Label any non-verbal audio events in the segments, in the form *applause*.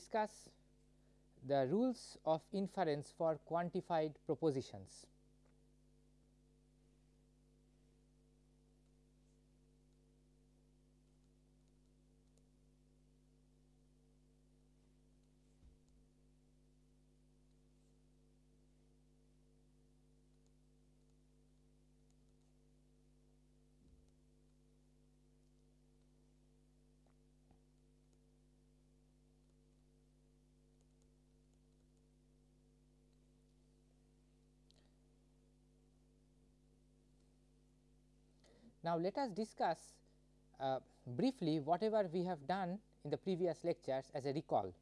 discuss the rules of inference for quantified propositions. Now, let us discuss uh, briefly whatever we have done in the previous lectures as a recall.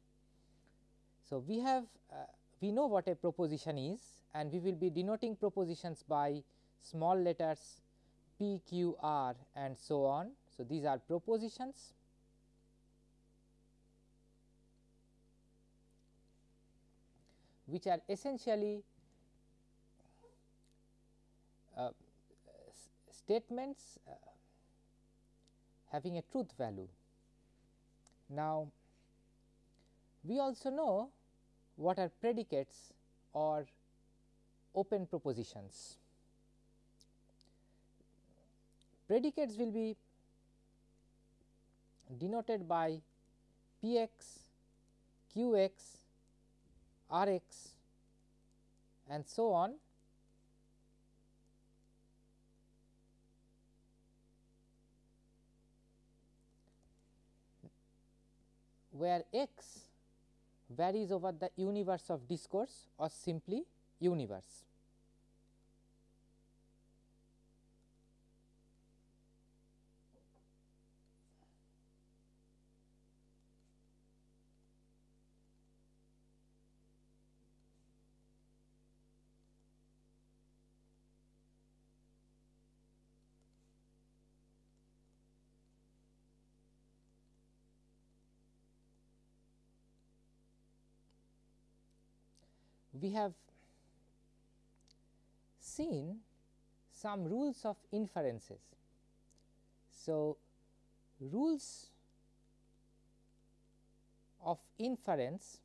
So, we have uh, we know what a proposition is and we will be denoting propositions by small letters P, Q, R and so on. So, these are propositions. which are essentially uh, statements uh, having a truth value. Now, we also know what are predicates or open propositions. Predicates will be denoted by p x, q x, r x and so on where x varies over the universe of discourse or simply universe. We have seen some rules of inferences. So, rules of inference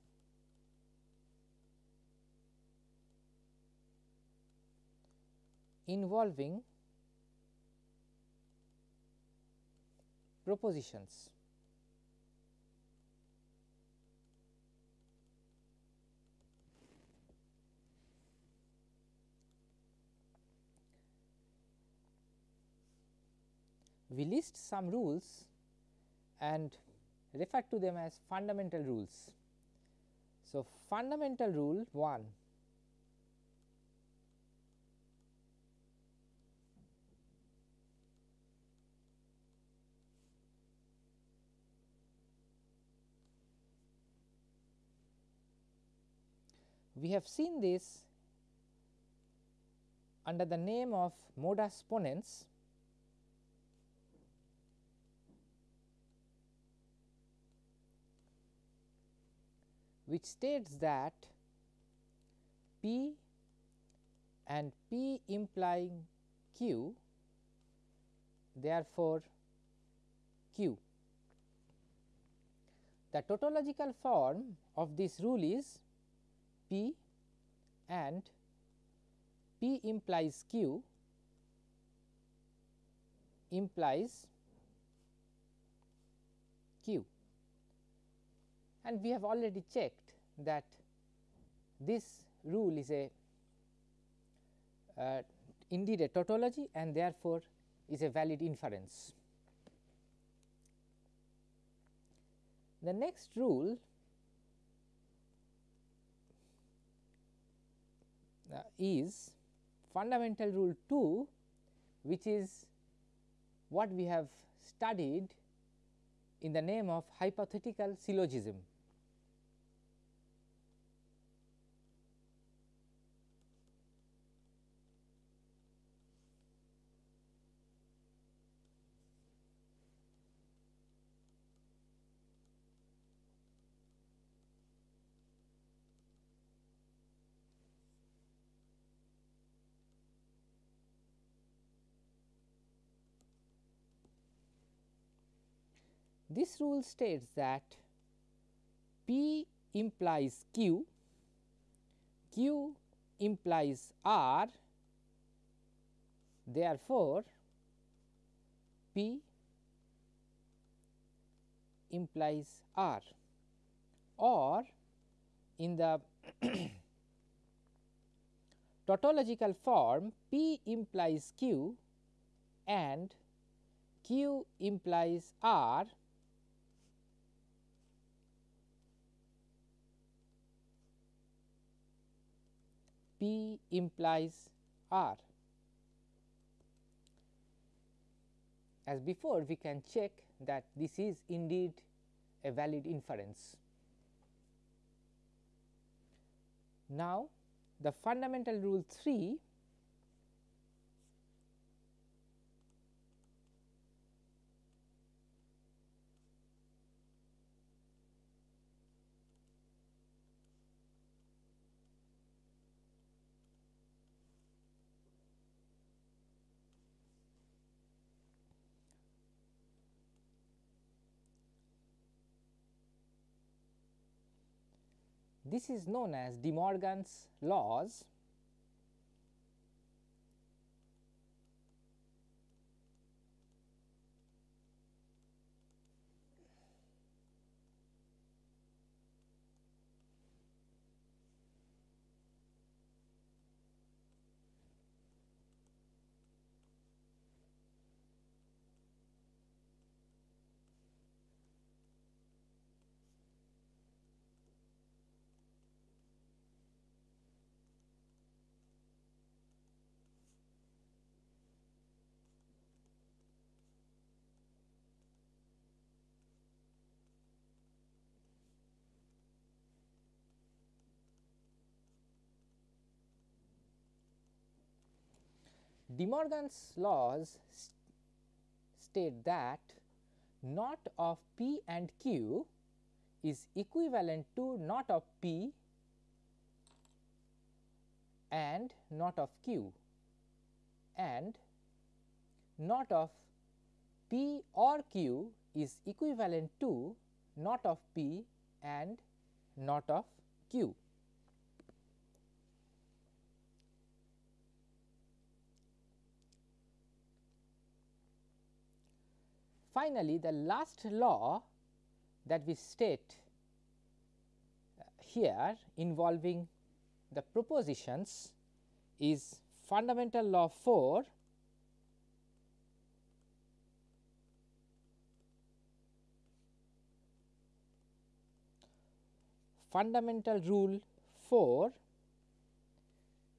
involving propositions. We list some rules and refer to them as fundamental rules. So, fundamental rule 1 we have seen this under the name of modus ponens which states that P and P implying Q therefore, Q. The tautological form of this rule is P and P implies Q implies Q and we have already checked that this rule is a uh, indeed a tautology and therefore, is a valid inference. The next rule uh, is fundamental rule 2 which is what we have studied in the name of hypothetical syllogism. This rule states that P implies Q, Q implies R, therefore, P implies R. Or in the *coughs* tautological form P implies Q and Q implies R P implies R. As before we can check that this is indeed a valid inference. Now, the fundamental rule 3 This is known as De Morgan's laws De Morgan's laws st state that not of P and Q is equivalent to not of P and not of Q and not of P or Q is equivalent to not of P and not of Q. Finally, the last law that we state uh, here involving the propositions is fundamental law 4 fundamental rule 4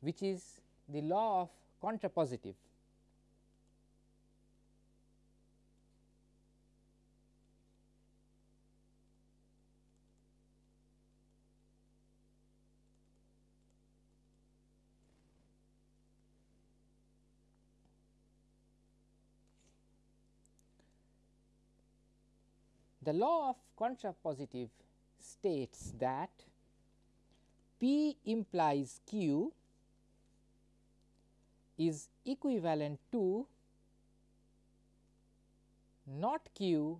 which is the law of contrapositive. The law of contrapositive states that P implies Q is equivalent to not Q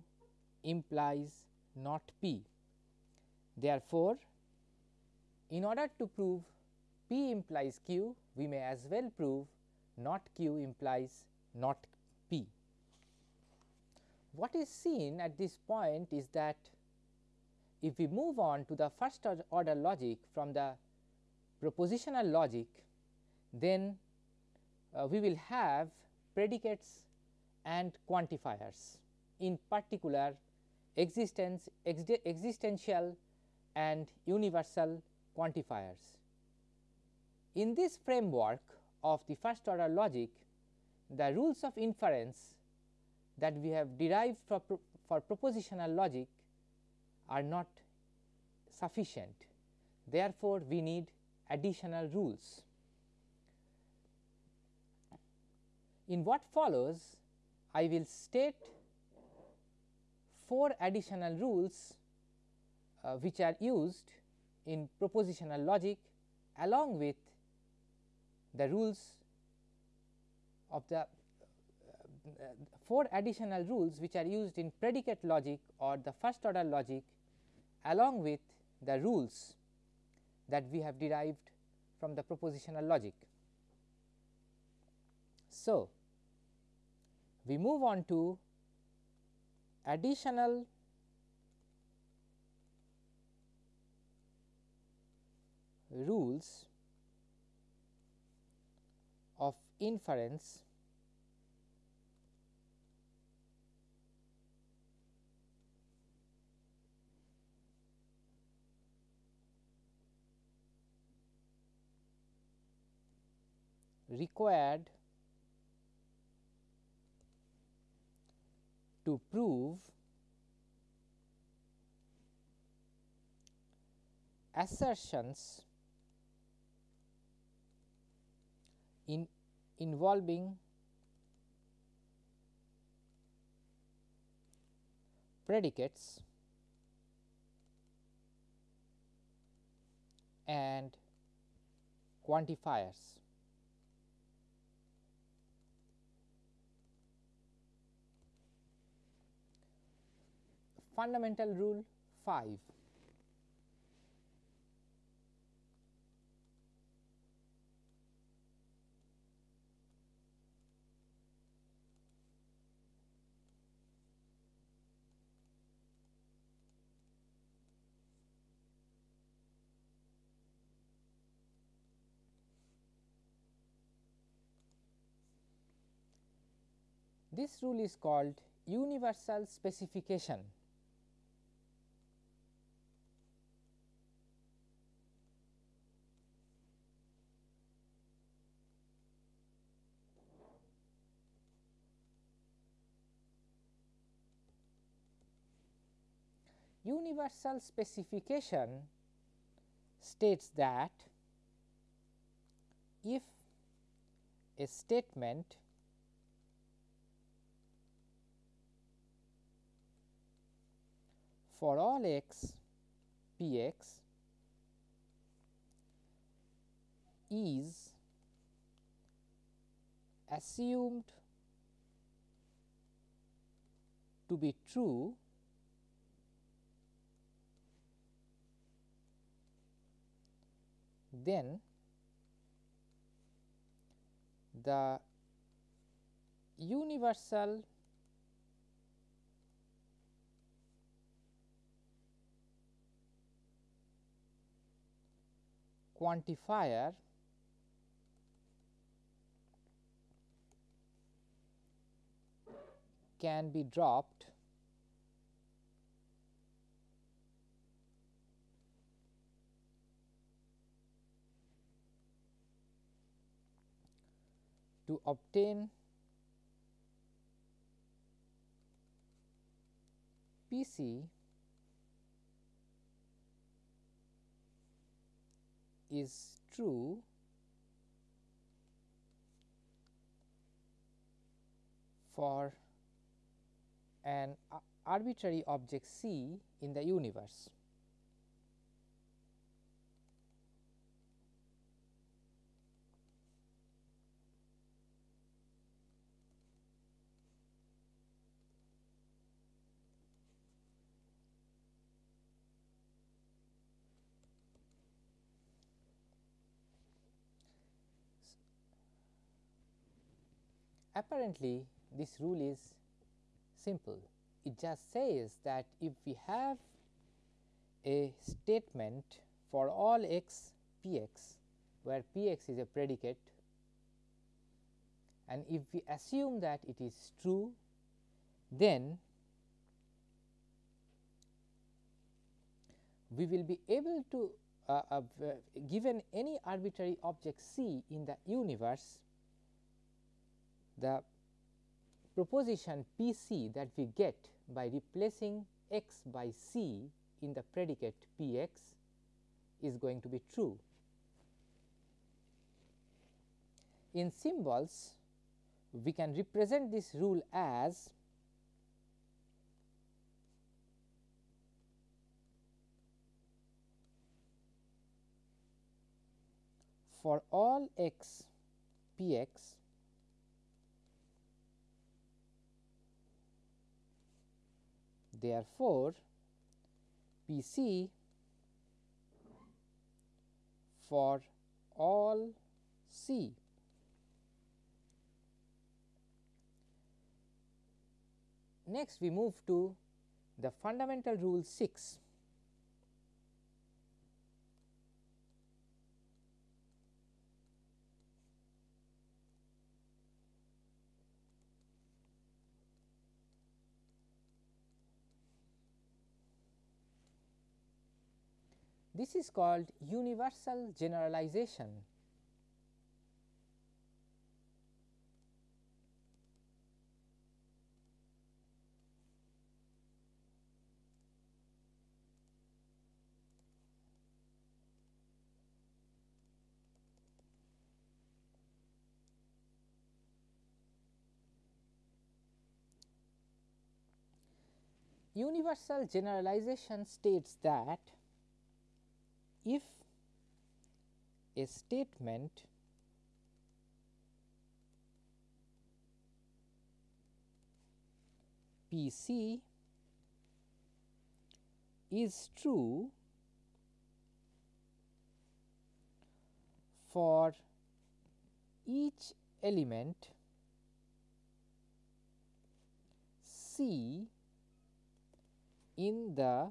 implies not P. Therefore, in order to prove P implies Q, we may as well prove not Q implies not what is seen at this point is that if we move on to the first order logic from the propositional logic, then uh, we will have predicates and quantifiers in particular existence existential and universal quantifiers. In this framework of the first order logic, the rules of inference that we have derived for, pro for propositional logic are not sufficient. Therefore, we need additional rules. In what follows, I will state four additional rules uh, which are used in propositional logic along with the rules of the four additional rules which are used in predicate logic or the first order logic along with the rules that we have derived from the propositional logic. So, we move on to additional rules of inference required to prove assertions in involving predicates and quantifiers. Fundamental rule 5 This rule is called universal specification. Universal specification states that if a statement for all x p x is assumed to be true then the universal quantifier can be dropped to obtain PC is true for an arbitrary object C in the universe. Apparently, this rule is simple. It just says that if we have a statement for all x p x, where p x is a predicate and if we assume that it is true, then we will be able to uh, uh, given any arbitrary object c in the universe the proposition P c that we get by replacing x by c in the predicate P x is going to be true. In symbols, we can represent this rule as for all x p x therefore, P c for all c. Next, we move to the fundamental rule 6 This is called universal generalization. Universal generalization states that if a statement P c is true for each element C in the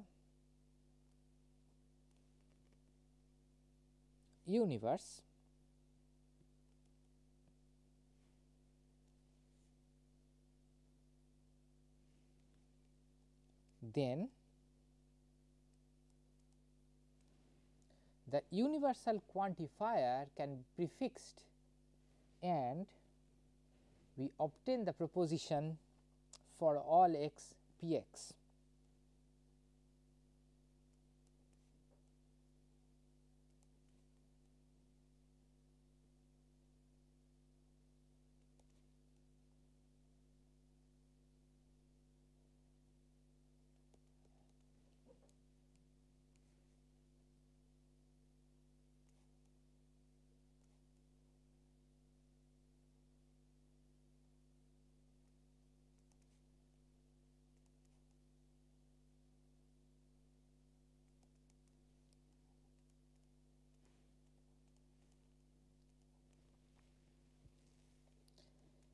universe then the universal quantifier can be prefixed and we obtain the proposition for all x p x.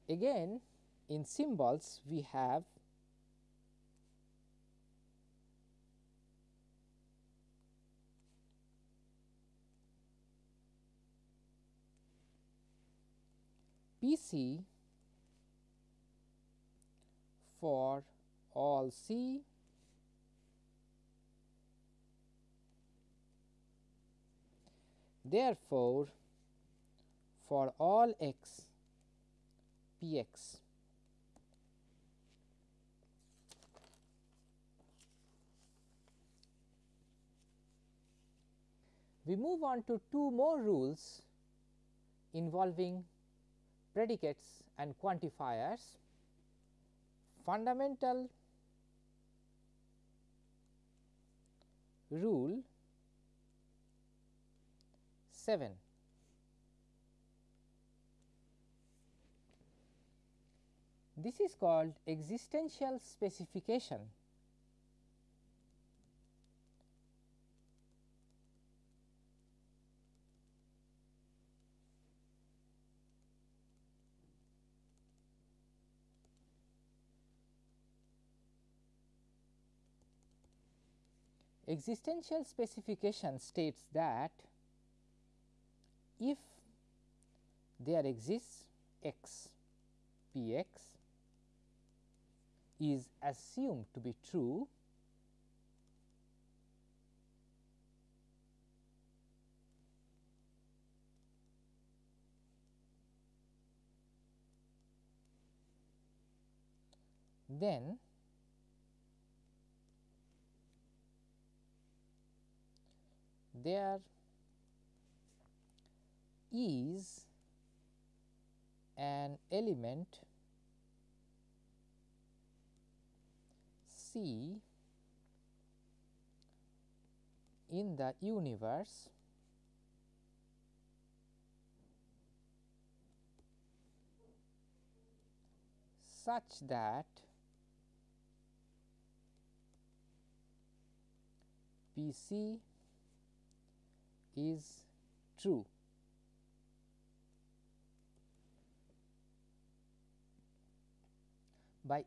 Again in symbols we have P c for all C. Therefore, for all x P x. We move on to two more rules involving predicates and quantifiers. Fundamental rule 7 This is called existential specification. Existential specification states that if there exists x p x is assumed to be true then there is an element c in the universe such that P c is true. By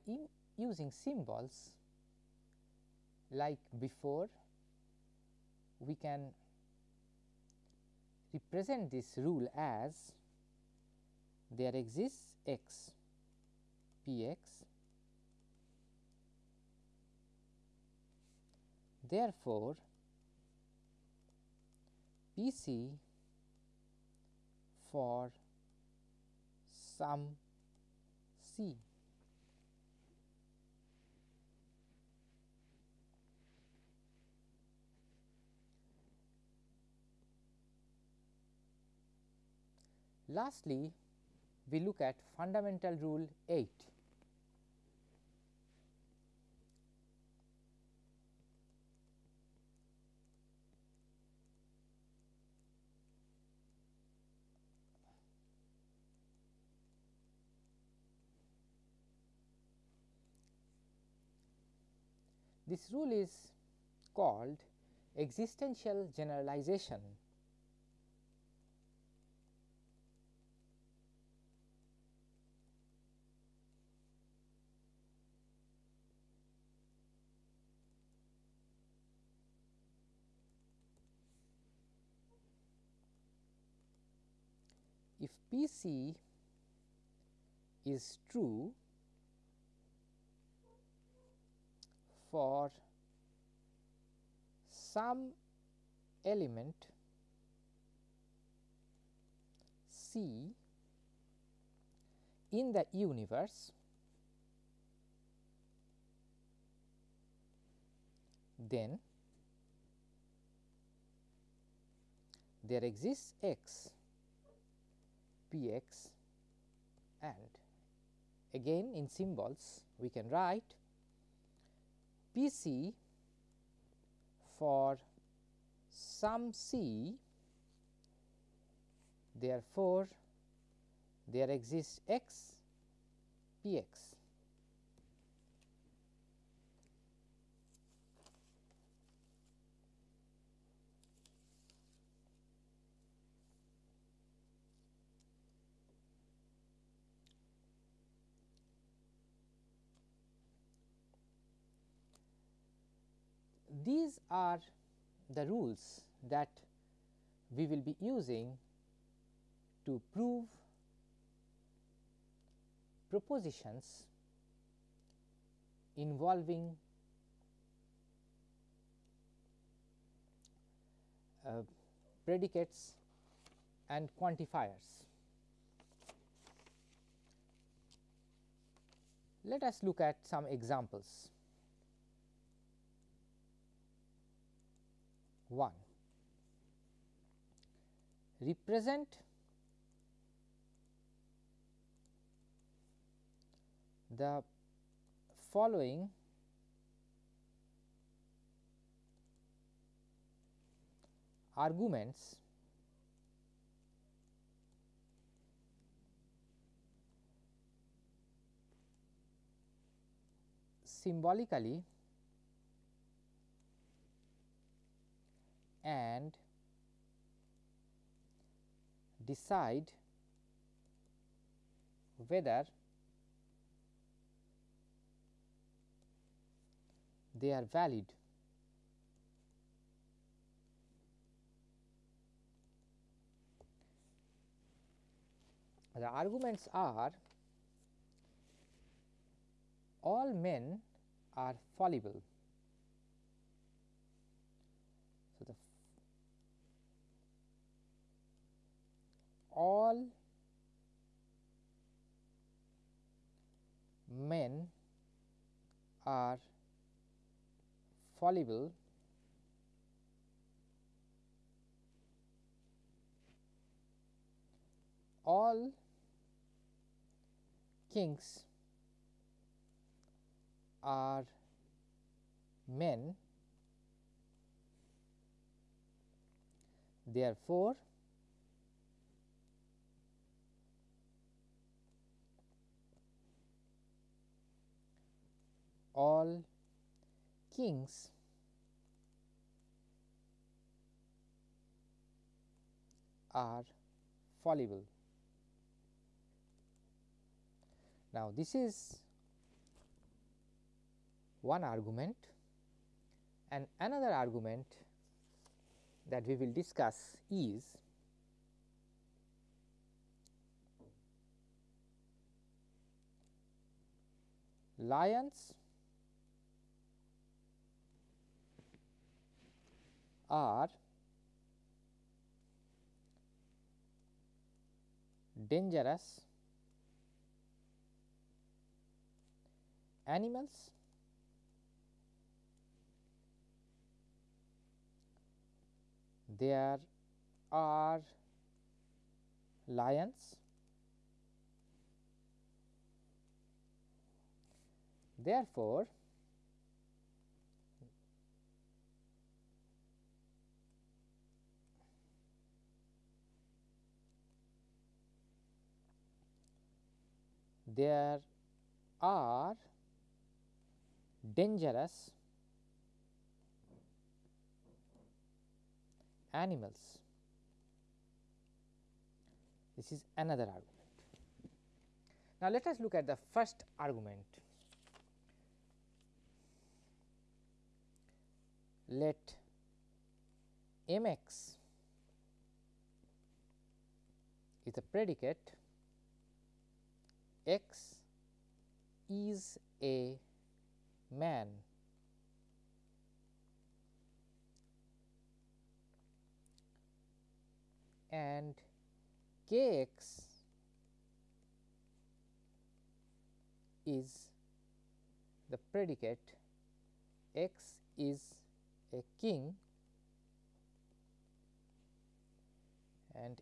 using symbols like before, we can represent this rule as there exists x p x therefore, P c for some c. Lastly, we look at fundamental rule 8. This rule is called existential generalization P c is true for some element C in the universe then there exists x p x and again in symbols we can write P c for some c therefore, there exists x p x. These are the rules that we will be using to prove propositions involving uh, predicates and quantifiers. Let us look at some examples. 1 represent the following arguments symbolically and decide whether they are valid. The arguments are all men are fallible. So, the all men are fallible all kings are men therefore all kings are fallible. Now, this is one argument and another argument that we will discuss is lions are dangerous animals there are lions therefore there are dangerous animals. This is another argument. Now, let us look at the first argument. Let m x is a predicate x is a man. And k x is the predicate. X is a king. And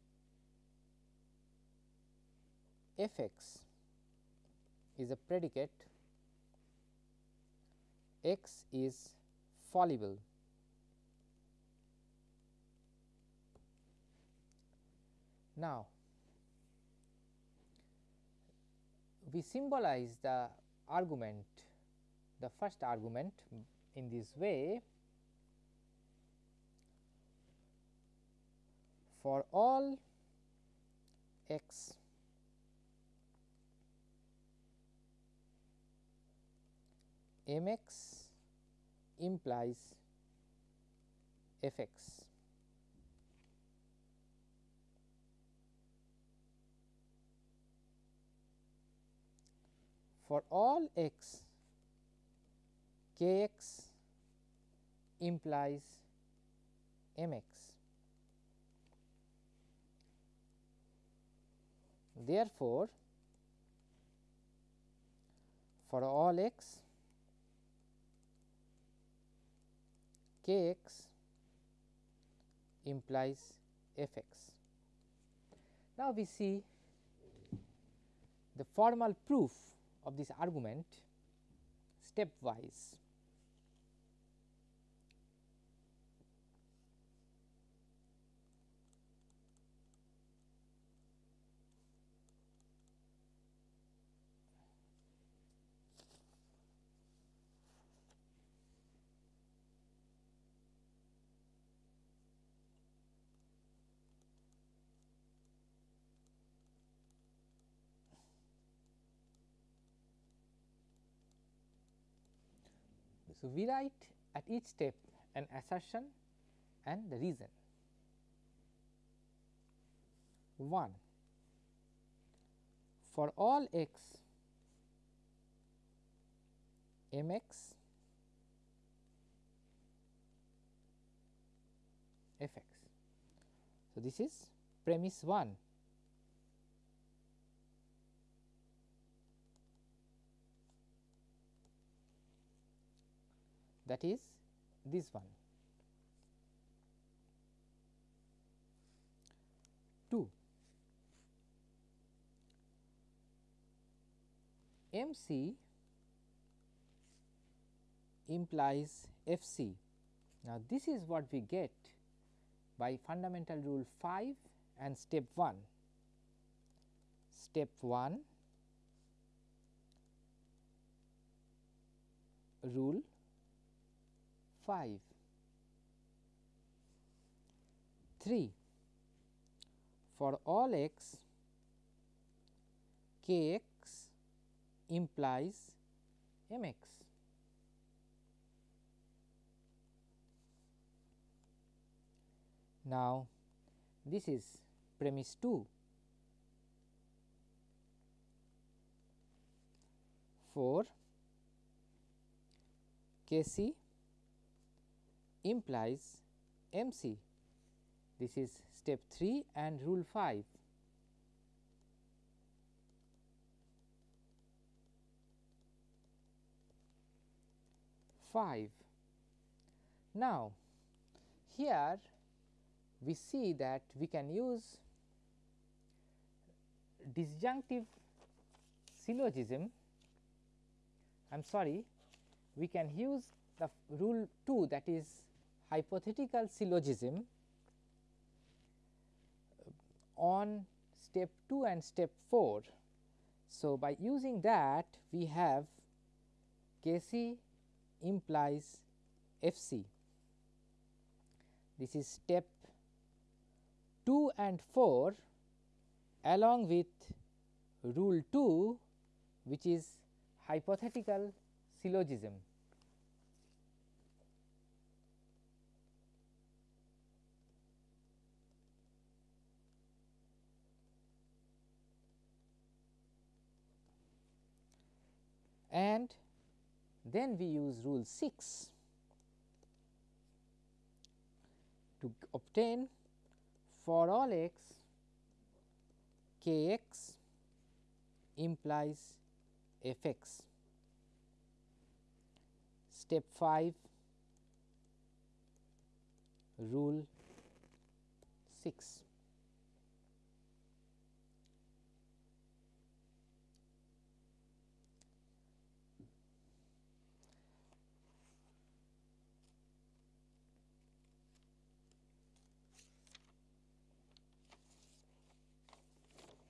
f x is a predicate x is fallible. Now, we symbolize the argument the first argument in this way for all x m x implies f x. For all x k x implies m x. Therefore, for all x k x implies f x. Now, we see the formal proof of this argument stepwise. So, we write at each step an assertion and the reason. 1 for all x m x f x. So, this is premise 1 that is this one. 2 M c implies F c. Now, this is what we get by fundamental rule 5 and step 1. Step 1 rule 5. 3 for all x k x implies m x. Now, this is premise 2 for K c implies M c. This is step 3 and rule 5. Five. Now, here we see that we can use disjunctive syllogism I am sorry we can use the rule 2 that is hypothetical syllogism uh, on step 2 and step 4. So, by using that we have K c implies F c. This is step 2 and 4 along with rule 2 which is hypothetical syllogism. And then we use rule 6 to obtain for all x k x implies f x. Step 5 rule 6.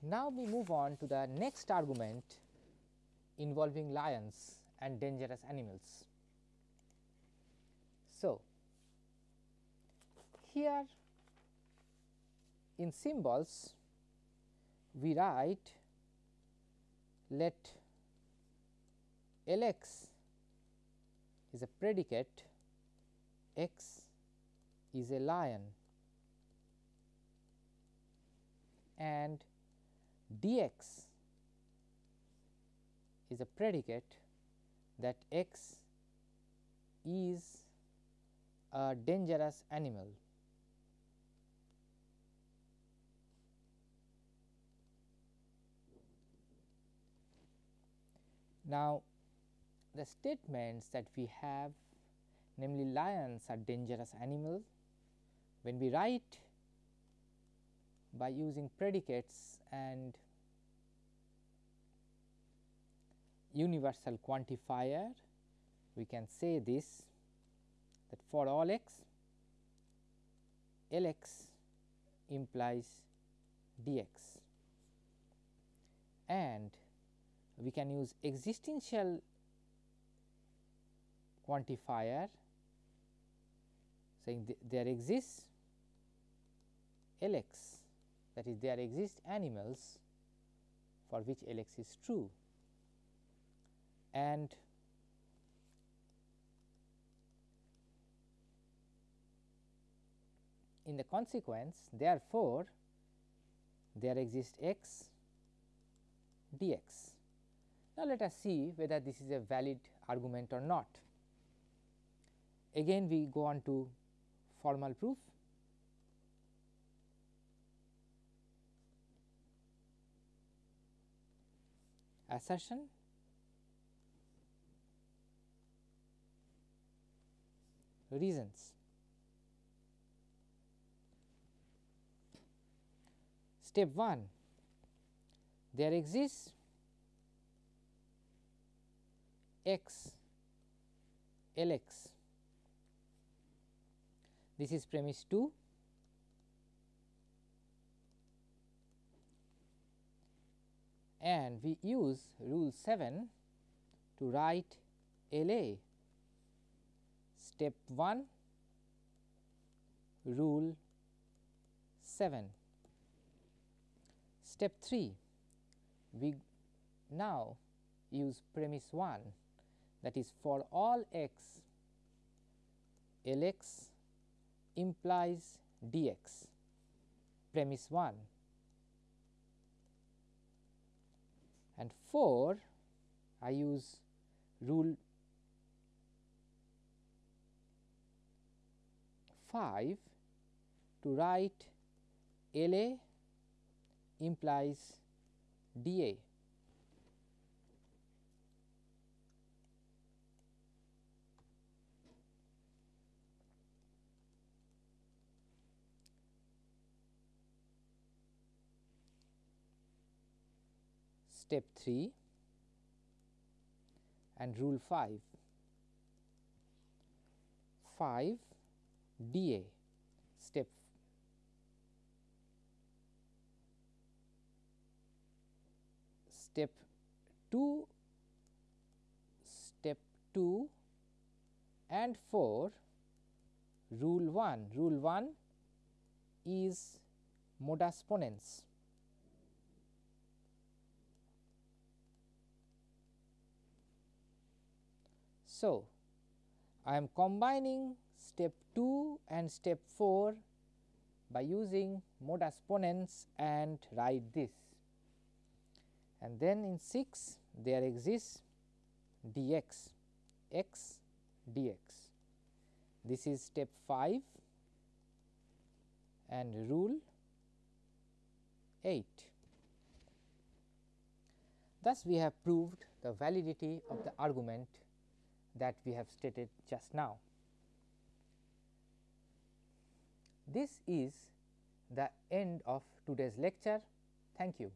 Now, we move on to the next argument involving lions and dangerous animals. So, here in symbols we write let L x is a predicate x is a lion and dx is a predicate that x is a dangerous animal. Now, the statements that we have namely lions are dangerous animals when we write by using predicates and universal quantifier. We can say this that for all x Lx implies d x. And we can use existential quantifier saying th there exists L x that is there exist animals for which L x is true and in the consequence therefore, there exist x dx. Now, let us see whether this is a valid argument or not. Again we go on to formal proof. Assertion reasons. Step 1 there exists x L x. This is premise 2 and we use rule 7 to write L A. Step 1 rule 7 Step 3, we now use premise 1 that is for all x Lx implies dx premise 1 and 4 I use rule 5 to write LA implies dA. Step 3 and rule 5 5 dA step step 2 step 2 and 4 rule 1 rule 1 is modus ponens So, I am combining step 2 and step 4 by using modus ponens and write this and then in 6 there exists dx x dx. This is step 5 and rule 8. Thus, we have proved the validity of the argument that we have stated just now. This is the end of today's lecture. Thank you.